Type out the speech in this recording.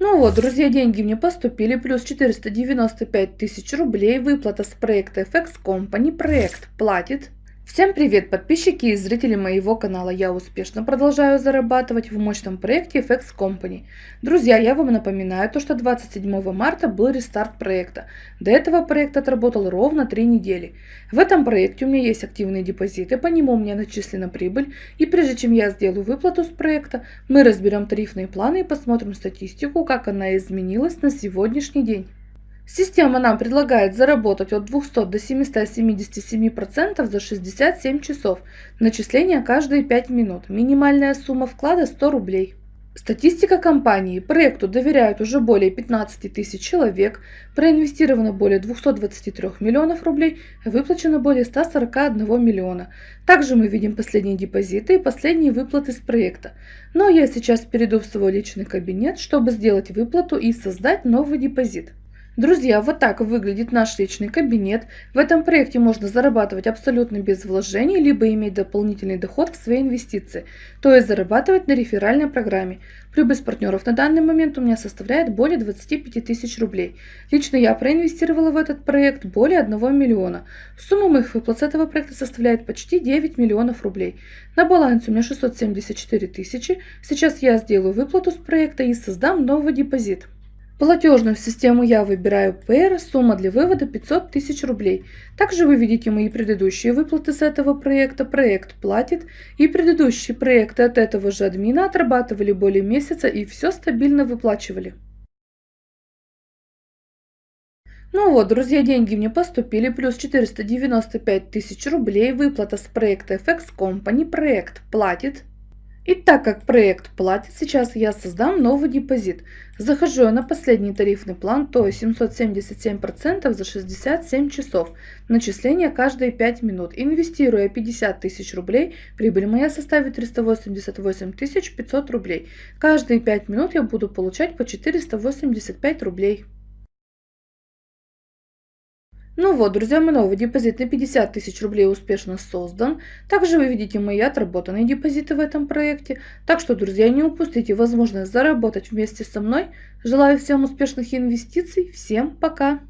Ну вот, друзья, деньги мне поступили, плюс 495 тысяч рублей, выплата с проекта FX Company, проект платит. Всем привет, подписчики и зрители моего канала. Я успешно продолжаю зарабатывать в мощном проекте FX Company. Друзья, я вам напоминаю, то, что 27 марта был рестарт проекта. До этого проект отработал ровно 3 недели. В этом проекте у меня есть активные депозиты, по нему у меня начислена прибыль. И прежде чем я сделаю выплату с проекта, мы разберем тарифные планы и посмотрим статистику, как она изменилась на сегодняшний день. Система нам предлагает заработать от 200 до 777% за 67 часов. Начисление каждые 5 минут. Минимальная сумма вклада 100 рублей. Статистика компании. Проекту доверяют уже более 15 тысяч человек, проинвестировано более 223 миллионов рублей, выплачено более 141 миллиона. Также мы видим последние депозиты и последние выплаты с проекта. Но я сейчас перейду в свой личный кабинет, чтобы сделать выплату и создать новый депозит. Друзья, вот так выглядит наш личный кабинет. В этом проекте можно зарабатывать абсолютно без вложений, либо иметь дополнительный доход в свои инвестиции, то есть зарабатывать на реферальной программе. Прибыль с партнеров на данный момент у меня составляет более 25 тысяч рублей. Лично я проинвестировала в этот проект более 1 миллиона. Сумма моих выплат с этого проекта составляет почти 9 миллионов рублей. На балансе у меня 674 тысячи. Сейчас я сделаю выплату с проекта и создам новый депозит. Платежную систему я выбираю PR, сумма для вывода 500 тысяч рублей. Также вы видите мои предыдущие выплаты с этого проекта, проект платит, и предыдущие проекты от этого же админа отрабатывали более месяца и все стабильно выплачивали. Ну вот, друзья, деньги мне поступили, плюс 495 тысяч рублей, выплата с проекта FX Company, проект платит. И так как проект платит, сейчас я создам новый депозит. Захожу я на последний тарифный план, то есть 777% за 67 часов. Начисление каждые 5 минут. Инвестируя 50 тысяч рублей, прибыль моя составит 388 500 рублей. Каждые 5 минут я буду получать по 485 рублей. Ну вот, друзья, мой новый депозит на 50 тысяч рублей успешно создан. Также вы видите мои отработанные депозиты в этом проекте. Так что, друзья, не упустите возможность заработать вместе со мной. Желаю всем успешных инвестиций. Всем пока!